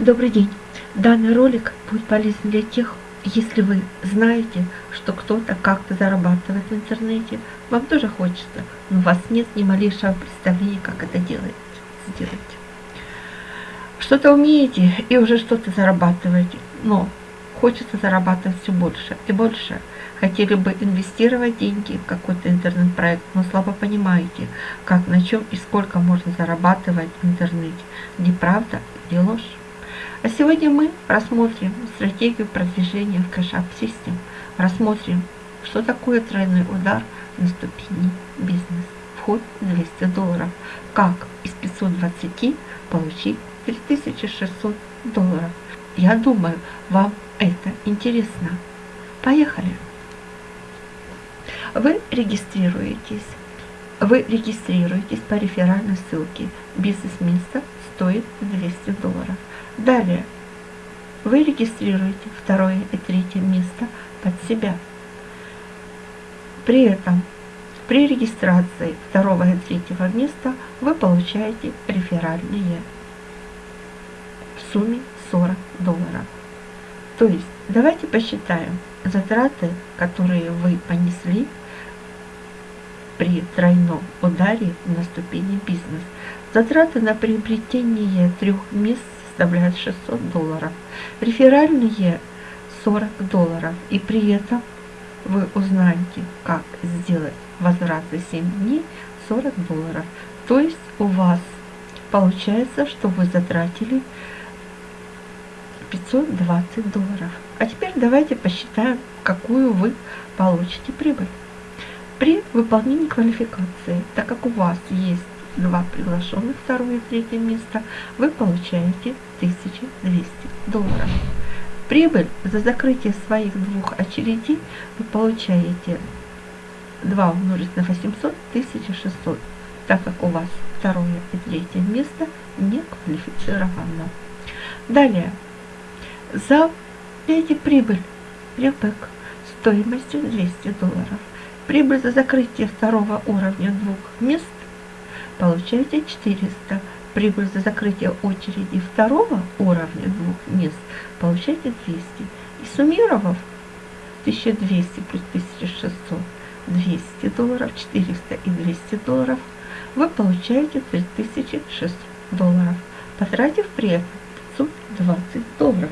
Добрый день! Данный ролик будет полезен для тех, если вы знаете, что кто-то как-то зарабатывает в интернете, вам тоже хочется, но у вас нет ни малейшего представления, как это делать, сделать. Что-то умеете и уже что-то зарабатываете, но хочется зарабатывать все больше и больше. Хотели бы инвестировать деньги в какой-то интернет-проект, но слабо понимаете, как, на чем и сколько можно зарабатывать в интернете, где правда, где ложь. А сегодня мы рассмотрим стратегию продвижения в App System, рассмотрим, что такое тройной удар на ступени бизнес. Вход 200 долларов. Как из 520 получить 3600 долларов. Я думаю, вам это интересно. Поехали! Вы регистрируетесь. Вы регистрируетесь по реферальной ссылке. Бизнес-место стоит 200 долларов. Далее. Вы регистрируете второе и третье место под себя. При этом при регистрации второго и третьего места вы получаете реферальные в сумме 40 долларов. То есть давайте посчитаем затраты, которые вы понесли при тройном ударе на ступени бизнес. Затраты на приобретение трех мест составляют 600 долларов. Реферальные 40 долларов. И при этом вы узнаете, как сделать возврат за 7 дней 40 долларов. То есть у вас получается, что вы затратили 520 долларов. А теперь давайте посчитаем, какую вы получите прибыль. При выполнении квалификации, так как у вас есть два приглашенных, второе и третье место, вы получаете 1200 долларов. Прибыль за закрытие своих двух очередей вы получаете 2 умножить на 800, 1600, так как у вас второе и третье место не квалифицировано. Далее, за эти прибыль, ребек, стоимостью 200 долларов. Прибыль за закрытие второго уровня двух мест получаете 400. Прибыль за закрытие очереди второго уровня двух мест получаете 200. И суммировав 1200 плюс 1600, 200 долларов, 400 и 200 долларов, вы получаете 3600 долларов, потратив при этом 520 долларов.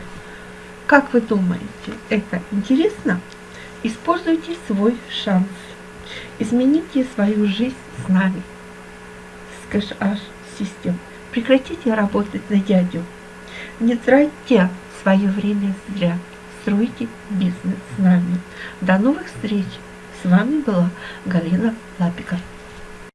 Как вы думаете, это интересно? Используйте свой шанс. Измените свою жизнь с нами. Скажешь System. Прекратите работать на дядю. Не тратьте свое время зря. Стройте бизнес с нами. До новых встреч. С вами была Галина Лапикар.